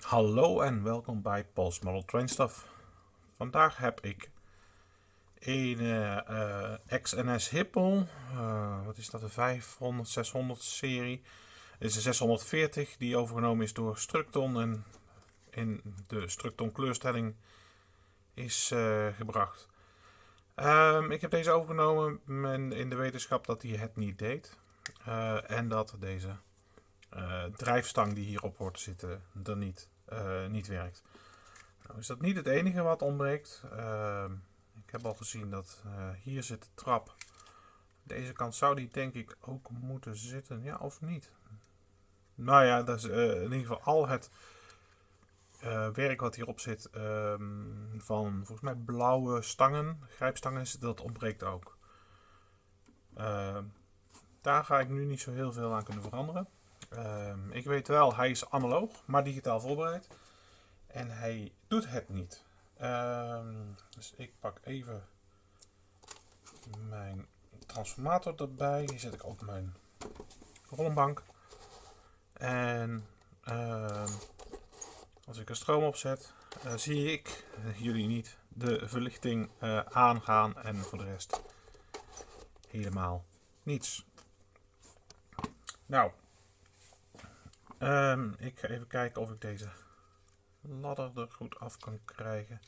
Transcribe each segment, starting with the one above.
Hallo en welkom bij Pulse Model Train Stuff. Vandaag heb ik een uh, XNS Hippel, uh, wat is dat, een 500, 600 serie. Dit is een 640 die overgenomen is door Structon en in de Structon kleurstelling is gebracht. Um, ik heb deze overgenomen in de wetenschap dat hij het niet deed. en dat deze drijfstang die hierop hoort te zitten er niet uh, niet werkt. Nou is dat niet het enige wat ontbreekt. Uh, ik heb al gezien dat uh, hier zit de trap. Deze kant zou die denk ik ook moeten zitten. Ja of niet? Nou ja, dat is in ieder geval al het werk wat hierop zit. Ehm, van volgens mij blauwe stangen, grijpstangen, dat ontbreekt ook. Ehm, daar ga ik nu niet zo heel veel aan kunnen veranderen. Um, ik weet wel, hij is analoog, maar digitaal voorbereid. En hij doet het niet. Um, dus ik pak even mijn transformator erbij. Hier zet ik op mijn rollenbank. En um, als ik er stroom opzet, uh, zie ik, jullie niet, de verlichting uh, aangaan. En voor de rest helemaal niets. Nou, Um, ik ga even kijken of ik deze ladder er goed af kan krijgen.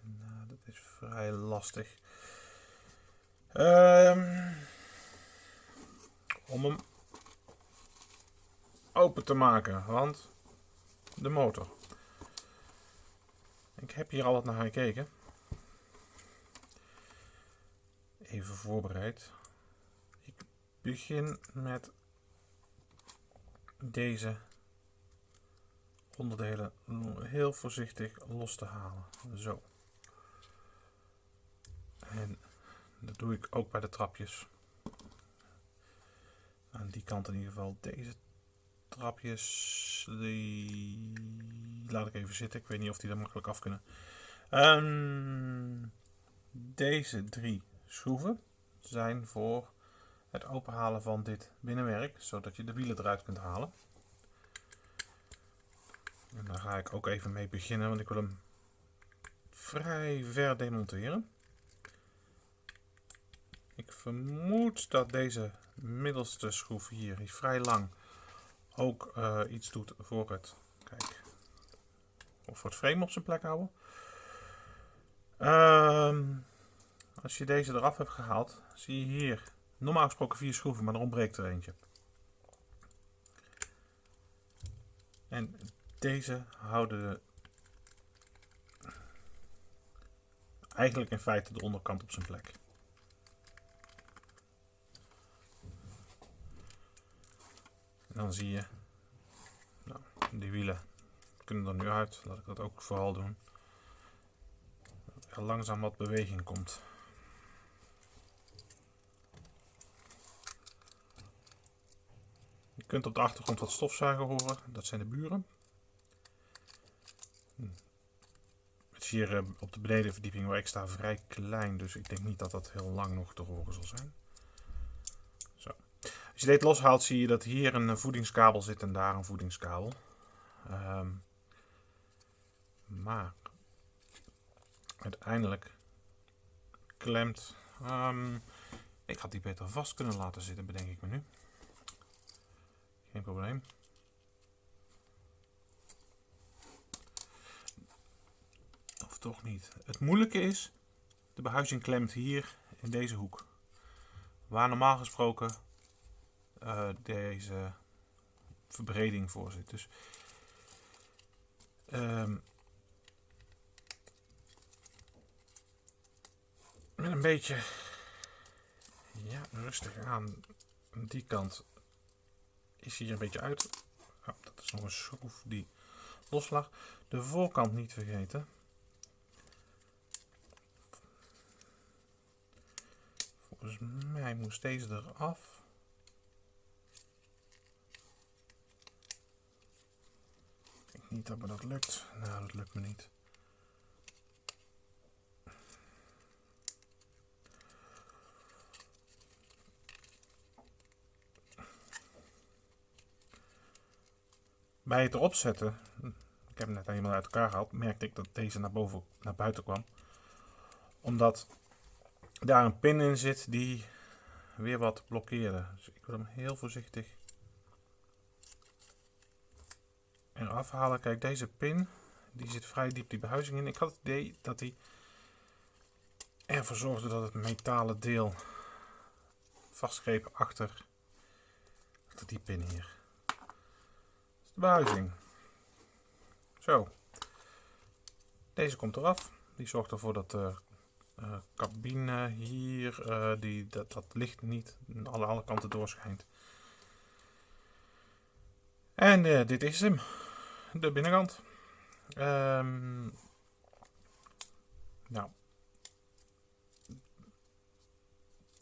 Nou, dat is vrij lastig. Um, om hem open te maken, want de motor. Ik heb hier al wat naar gekeken. Even voorbereid. Ik begin met deze onderdelen heel voorzichtig los te halen. Zo. En dat doe ik ook bij de trapjes. Aan die kant in ieder geval. Deze trapjes, die laat ik even zitten. Ik weet niet of die er makkelijk af kunnen. Um, deze drie schroeven zijn voor het openhalen van dit binnenwerk, zodat je de wielen eruit kunt halen. En daar ga ik ook even mee beginnen, want ik wil hem vrij ver demonteren. Ik vermoed dat deze middelste schroef hier, die vrij lang, ook uh, iets doet voor het, kijk, of voor het frame op zijn plek houden. Uh, als je deze eraf hebt gehaald, zie je hier Normaal gesproken vier schroeven, maar er ontbreekt er eentje. En deze houden eigenlijk in feite de onderkant op zijn plek. En dan zie je, nou, die wielen kunnen er nu uit. Laat ik dat ook vooral doen. Dat er langzaam wat beweging komt. Kunt op de achtergrond wat stofzuigen horen. Dat zijn de buren. Hm. Het is hier eh, op de benedenverdieping waar ik sta vrij klein. Dus ik denk niet dat dat heel lang nog te horen zal zijn. Zo. Als je dit loshaalt zie je dat hier een voedingskabel zit en daar een voedingskabel. Um, maar uiteindelijk klemt. Um, ik had die beter vast kunnen laten zitten, bedenk ik me nu. Geen probleem. Of toch niet. Het moeilijke is, de behuizing klemt hier in deze hoek. Waar normaal gesproken uh, deze verbreding voor zit. Dus um, met een beetje ja, rustig aan die kant is hier een beetje uit. Dat is nog een schroef die los lag. De voorkant niet vergeten. Volgens mij moest deze eraf. Ik denk niet dat me dat lukt. Nou, dat lukt me niet. Bij het erop zetten, ik heb hem net helemaal uit elkaar gehaald, merkte ik dat deze naar, boven, naar buiten kwam. Omdat daar een pin in zit die weer wat blokkeerde. Dus ik wil hem heel voorzichtig eraf halen. Kijk, deze pin die zit vrij diep die behuizing in. Ik had het idee dat hij ervoor zorgde dat het metalen deel vastgreep achter, achter die pin hier. Behuizing. Zo. Deze komt eraf. Die zorgt ervoor dat de uh, cabine hier, uh, die, dat, dat licht niet aan alle, kanten doorschijnt. En uh, dit is hem. De binnenkant. Um, nou.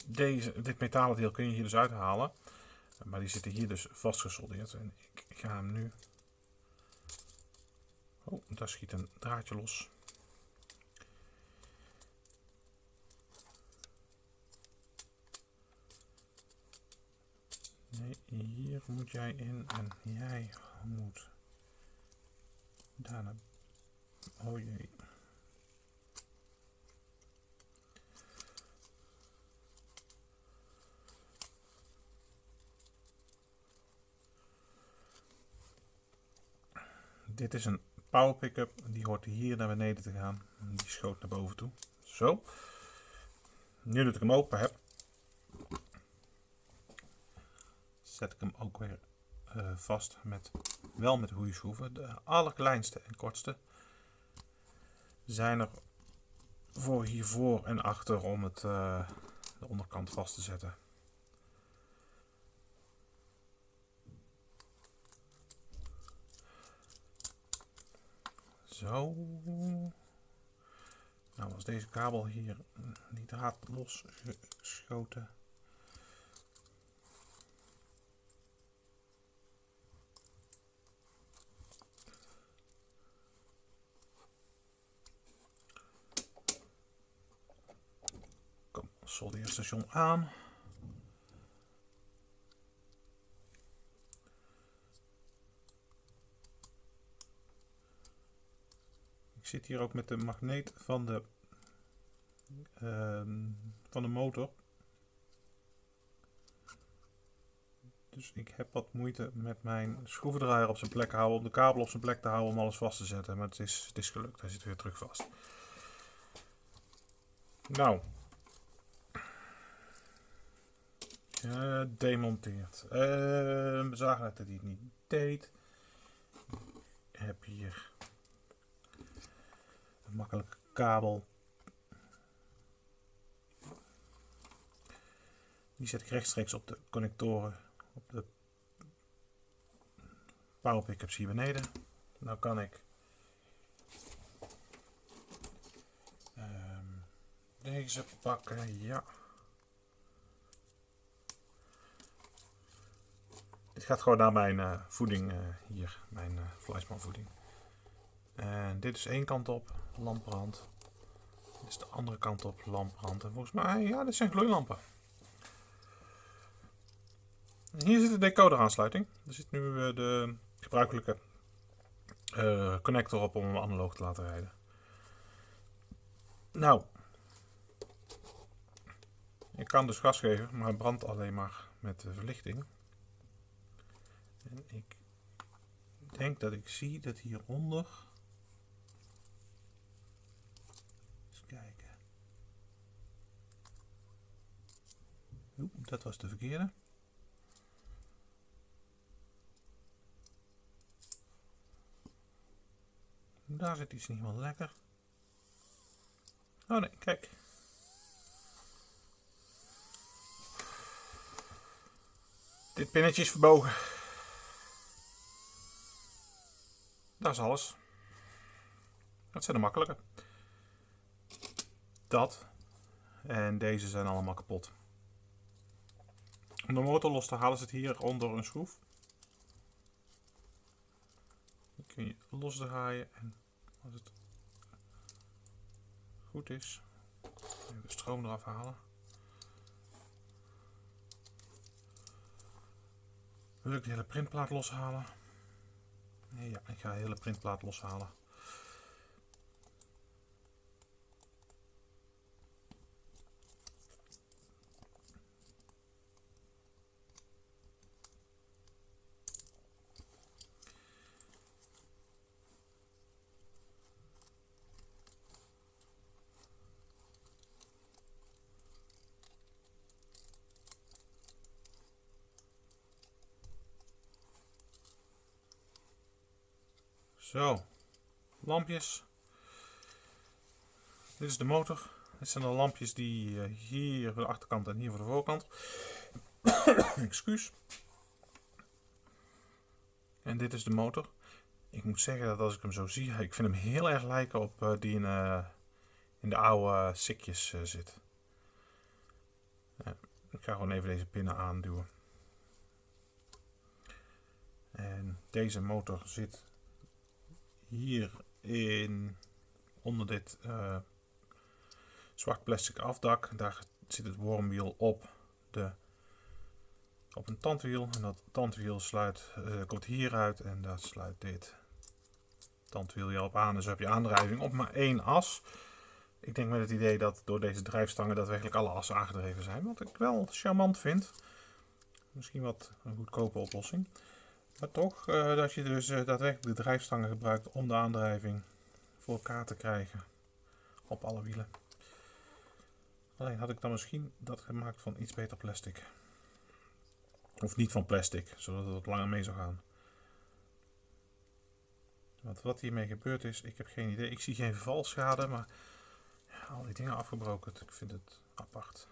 Deze, dit metalen deel kun je hier dus uithalen. Maar die zitten hier dus vastgesoldeerd. En ik, ga hem nu... Oh, daar schiet een draadje los. Nee, hier moet jij in en jij moet daarna. Oh jee. Dit is een power pickup. Die hoort hier naar beneden te gaan. Die schoot naar boven toe. Zo. Nu dat ik hem open heb, zet ik hem ook weer uh, vast met wel met schroeven. De allerkleinste en kortste zijn er voor hiervoor en achter om het uh, de onderkant vast te zetten. Zo. Nou, als deze kabel hier die draad losgeschoten soldeerstation aan. Zit hier ook met de magneet van de, uh, van de motor. Dus ik heb wat moeite met mijn schroevendraaier op zijn plek houden, om de kabel op zijn plek te houden om alles vast te zetten. Maar het is, het is gelukt, hij zit weer terug vast. Nou, Gedemonteerd. Uh, uh, zagen dat hij het niet deed. Ik heb hier makkelijke kabel. Die zet ik rechtstreeks op de connectoren op de power pickups hier beneden. Nou kan ik um, deze pakken, ja. Dit gaat gewoon naar mijn uh, voeding uh, hier, mijn uh, fleischmanvoeding. En dit is één kant op, lampbrand. Dit is de andere kant op, lampbrand. En volgens mij, ja, dit zijn gloeilampen. hier zit de decoder aansluiting. Er zit nu de gebruikelijke connector op om hem analoog te laten rijden. Nou, ik kan dus gas geven, maar het brandt alleen maar met de verlichting. En ik denk dat ik zie dat hieronder. Eens kijken. Oeh, dat was de verkeerde. Daar zit iets niet wel lekker. Oh nee, kijk. Dit pinnetje is verbogen. Dat is alles. Dat zijn de makkelijke. Dat. En deze zijn allemaal kapot. Om de motor los te halen zit hier onder een schroef. Die kun je losdraaien en als het goed is, de stroom eraf halen. Wil ik de hele printplaat loshalen. Ik ga de hele printplaat loshalen. Zo, lampjes. Dit is de motor. Dit zijn de lampjes die uh, hier voor de achterkant en hier voor de voorkant. Excuus. En dit is de motor. Ik moet zeggen dat als ik hem zo zie, ik vind hem heel erg lijken op uh, die in, uh, in de oude sikjes zit. ik ga gewoon even deze pinnen aanduwen. En deze motor zit hier in, onder dit uh, zwart plastic afdak, daar zit het wormwiel op, de, op een tandwiel. En dat tandwiel sluit, uh, komt hieruit en daar sluit dit tandwiel op aan. Dus heb je aandrijving op maar één as. Ik denk met het idee dat door deze drijfstangen daadwerkelijk alle assen aangedreven zijn. Wat ik wel charmant vind. Misschien wat een goedkope oplossing. Maar toch, uh, dat je dus uh, daadwerkelijk de drijfstangen gebruikt om de aandrijving voor elkaar te krijgen op alle wielen. Alleen had ik dan misschien dat gemaakt van iets beter plastic. Of niet van plastic, zodat het wat langer mee zou gaan. Want wat hiermee gebeurd is, ik heb geen idee. Ik zie geen valschade, maar ja, al die dingen afgebroken. Ik vind het apart.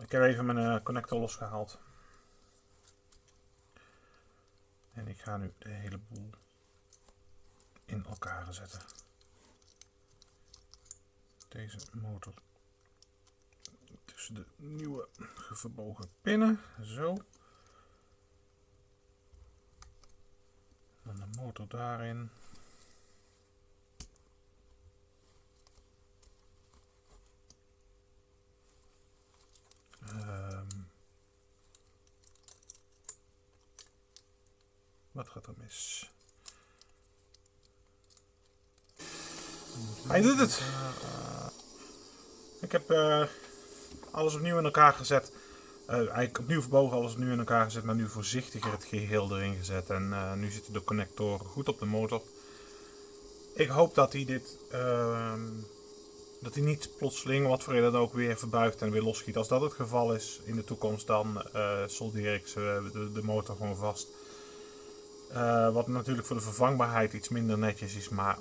Ik heb even mijn uh, connector losgehaald. En ik ga nu de hele boel in elkaar zetten. Deze motor tussen de nieuwe verbogen pinnen. Zo. Dan de motor daarin. Wat gaat er mis? Hij doet het! Ik heb uh, alles opnieuw in elkaar gezet. Uh, eigenlijk opnieuw verbogen, alles opnieuw in elkaar gezet, maar nu voorzichtiger het geheel erin gezet. En uh, nu zitten de connectoren goed op de motor. Ik hoop dat hij dit, ehm, dat hij niet plotseling, wat voor reden ook, weer verbuigt en weer losschiet. Als dat het geval is in de toekomst, dan soldeer ik de, de motor gewoon vast. Uh, wat natuurlijk voor de vervangbaarheid iets minder netjes is, maar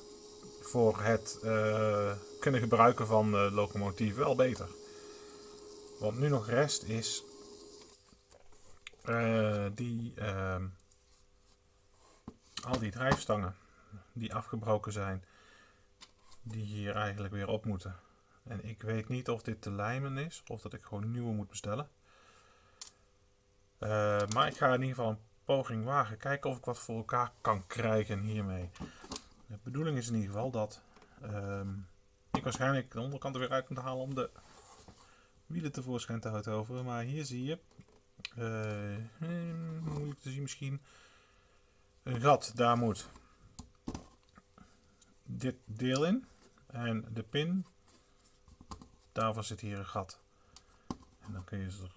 voor het uh, kunnen gebruiken van de locomotief wel beter. Wat nu nog rest is die, ehm, al die drijfstangen die afgebroken zijn, die hier eigenlijk weer op moeten. En ik weet niet of dit te lijmen is of dat ik gewoon nieuwe moet bestellen. maar ik ga in ieder geval poging wagen. Kijken of ik wat voor elkaar kan krijgen hiermee. De bedoeling is in ieder geval dat um, ik waarschijnlijk de onderkant er weer uit moet halen om de wielen tevoorschijn te houden. Maar hier zie je, uh, moeilijk te zien misschien, een gat. Daar moet dit deel in. En de pin, daarvoor zit hier een gat. En dan kun je ze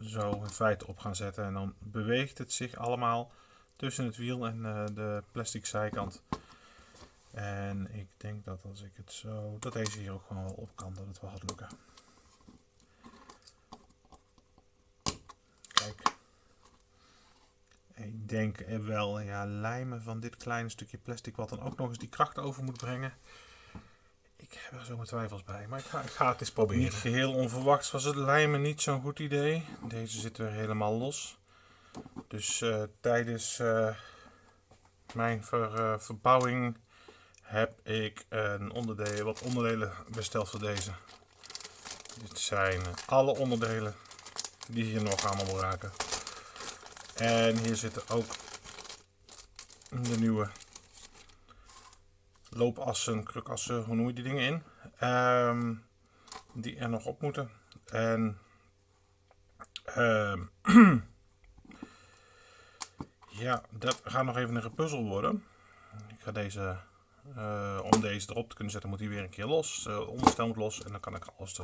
zo in feite op gaan zetten. En dan beweegt het zich allemaal tussen het wiel en uh, de plastic zijkant. En ik denk dat als ik het zo, dat deze hier ook gewoon wel op kan, dat het wel gaat lukken. Kijk. Ik denk wel, ja, lijmen van dit kleine stukje plastic, wat dan ook nog eens die kracht over moet brengen. Ik heb er zo mijn twijfels bij, maar ik ga, ik ga het eens proberen. Niet geheel onverwachts was het lijmen niet zo'n goed idee. Deze zit weer helemaal los. Dus uh, tijdens uh, mijn uh, verbouwing heb ik een onderdeel, wat onderdelen besteld voor deze. Dit zijn alle onderdelen die hier nog allemaal raken. En hier zitten ook de nieuwe loopassen, krukassen, hoe noem je die dingen in. Um, die er nog op moeten. En um, Ja, dat gaat nog even een gepuzzel worden. Ik ga deze, uh, om deze erop te kunnen zetten, moet hij weer een keer los. Uh, onderstel moet los en dan kan ik alles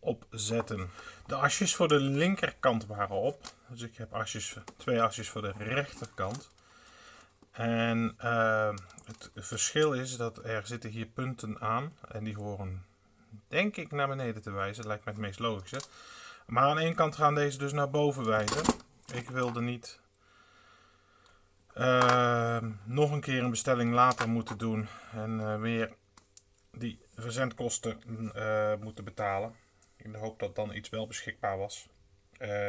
erop zetten. De asjes voor de linkerkant waren op. Dus ik heb asjes, twee asjes voor de rechterkant. En uh, het verschil is dat er zitten hier punten aan. En die horen, denk ik, naar beneden te wijzen. Lijkt mij het meest logische. Maar aan één kant gaan deze dus naar boven wijzen. Ik wilde niet uh, nog een keer een bestelling later moeten doen. En uh, weer die verzendkosten uh, moeten betalen. In de hoop dat dan iets wel beschikbaar was.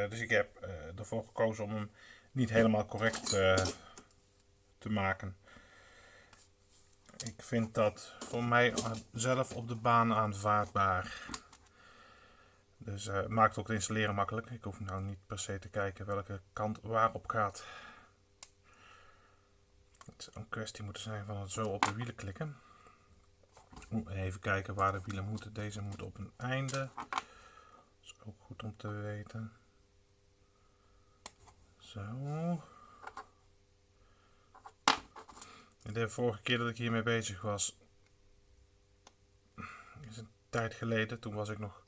dus ik heb ervoor gekozen om hem niet helemaal correct te maken. Ik vind dat voor mij zelf op de baan aanvaardbaar. Dus uh, maakt ook het installeren makkelijk. Ik hoef nou niet per se te kijken welke kant waarop gaat. Het zou een kwestie moeten zijn van het zo op de wielen klikken. Even kijken waar de wielen moeten. Deze moet op een einde. Dat is ook goed om te weten. Zo. De vorige keer dat ik hiermee bezig was, is een tijd geleden. Toen was ik nog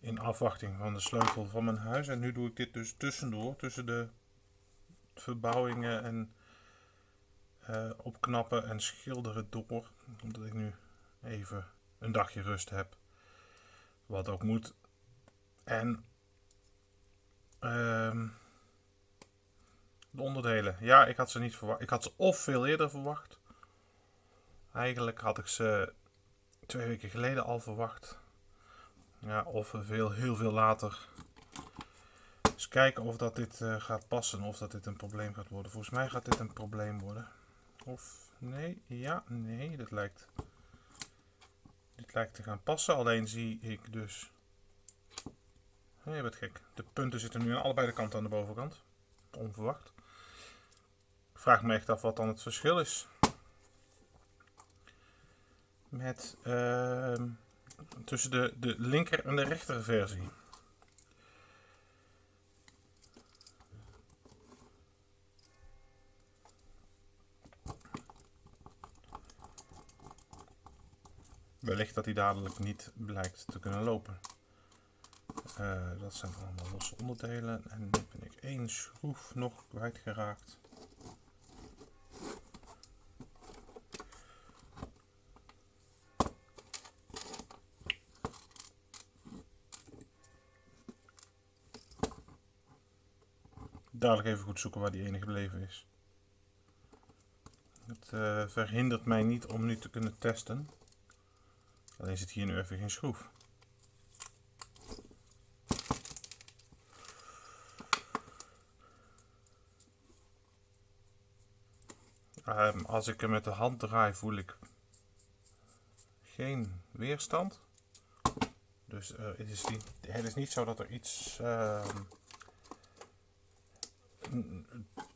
in afwachting van de sleutel van mijn huis. En nu doe ik dit dus tussendoor, tussen de verbouwingen en uh, opknappen en schilderen door. Omdat ik nu even een dagje rust heb. Wat ook moet. En... Uh, de onderdelen. Ja, ik had ze niet verwacht. Ik had ze of veel eerder verwacht. Eigenlijk had ik ze twee weken geleden al verwacht. Ja, of veel, heel veel later. Dus kijken of dat dit uh, gaat passen. Of dat dit een probleem gaat worden. Volgens mij gaat dit een probleem worden. Of nee, ja, nee. Dit lijkt, dit lijkt te gaan passen. Alleen zie ik dus... Nee, wat gek. De punten zitten nu aan allebei de kanten aan de bovenkant. Onverwacht vraag me echt af wat dan het verschil is. Met uh, tussen de, de linker en de rechter versie. Wellicht dat hij dadelijk niet blijkt te kunnen lopen. Uh, dat zijn allemaal losse onderdelen. En nu ben ik één schroef nog kwijtgeraakt. Dadelijk even goed zoeken waar die ene gebleven is. Het uh, verhindert mij niet om nu te kunnen testen. Alleen zit hier nu even geen schroef. Um, als ik hem met de hand draai voel ik geen weerstand. Dus uh, het, is niet, het is niet zo dat er iets... Uh,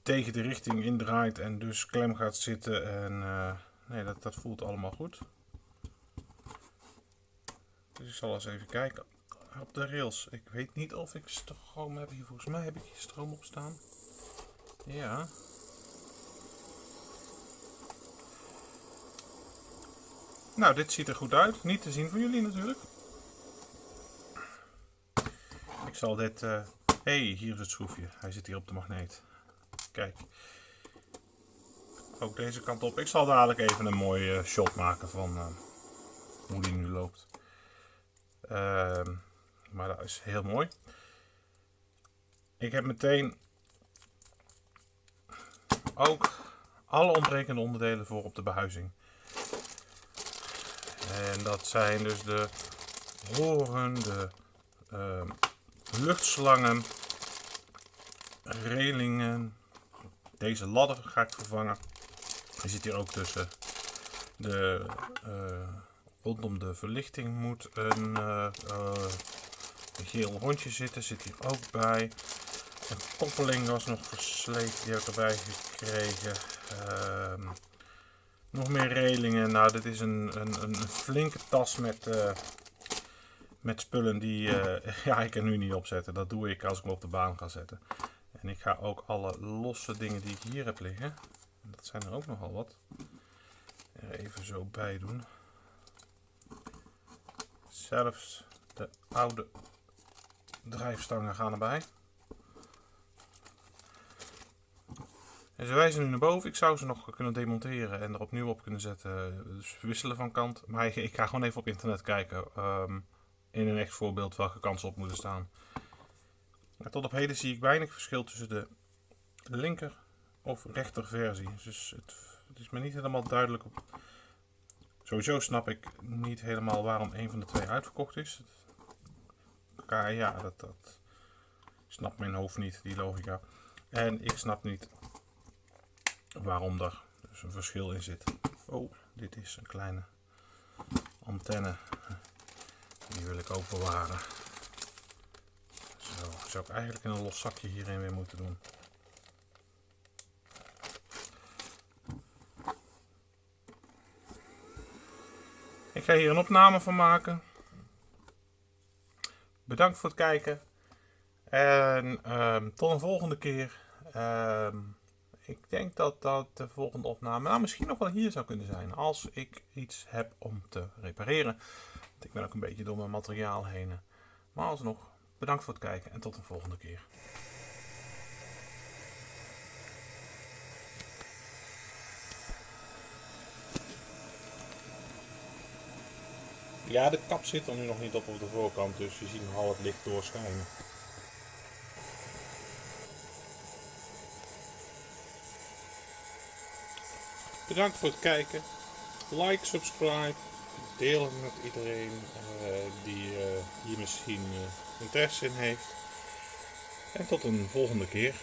tegen de richting indraait en dus klem gaat zitten. En uh, nee, dat, dat voelt allemaal goed. Dus ik zal eens even kijken op de rails. Ik weet niet of ik stroom heb hier. Volgens mij heb ik hier stroom op staan. Ja. Nou, dit ziet er goed uit. Niet te zien voor jullie natuurlijk. Ik zal dit... Uh, hey, hier is het schroefje. Hij zit hier op de magneet. Kijk. Ook deze kant op. Ik zal dadelijk even een mooie uh, shot maken van uh, hoe die nu loopt. Uh, maar dat is heel mooi. Ik heb meteen ook alle ontbrekende onderdelen voor op de behuizing. En dat zijn dus de horen, de ehm, luchtslangen, relingen. Deze ladder ga ik vervangen. Je ziet hier ook tussen de uh, rondom de verlichting moet een, uh, een geel rondje zitten. Zit hier ook bij. Een koppeling was nog versleten, die heb ik erbij gekregen. Ehm, nog meer relingen. Nou, dit is een, een, een flinke tas met, met spullen die uh, ja, ik er nu niet opzetten. Dat doe ik als ik hem op de baan ga zetten. En ik ga ook alle losse dingen die ik hier heb liggen, dat zijn er ook nogal wat, even zo bij doen. Zelfs de oude drijfstangen gaan erbij. En ze wijzen nu naar boven. Ik zou ze nog kunnen demonteren en er opnieuw op kunnen zetten. Dus wisselen van kant. Maar ik, ga gewoon even op internet kijken. Um, in een echt voorbeeld welke kansen op moeten staan. Tot op heden zie ik weinig verschil tussen de linker of rechter versie. Dus het, het is me niet helemaal duidelijk. Op... Sowieso snap ik niet helemaal waarom een van de twee uitverkocht is. Ja, dat, dat snapt mijn hoofd niet, die logica. En ik snap niet waarom er dus een verschil in zit. Oh, dit is een kleine antenne. Die wil ik ook bewaren. Zo, zou ik eigenlijk in een los zakje hierin weer moeten doen. Ik ga hier een opname van maken. Bedankt voor het kijken. En um, tot een volgende keer. Um, ik denk dat dat de volgende opname nou, misschien nog wel hier zou kunnen zijn. Als ik iets heb om te repareren. Want ik ben ook een beetje door mijn materiaal heen. Maar alsnog, bedankt voor het kijken en tot een volgende keer. Ja, de kap zit er nu nog niet op op de voorkant, dus je ziet nogal het licht doorschijnen. Bedankt voor het kijken. Like, subscribe. Deel het met iedereen uh, die uh, hier misschien uh, interesse in heeft. En tot een volgende keer.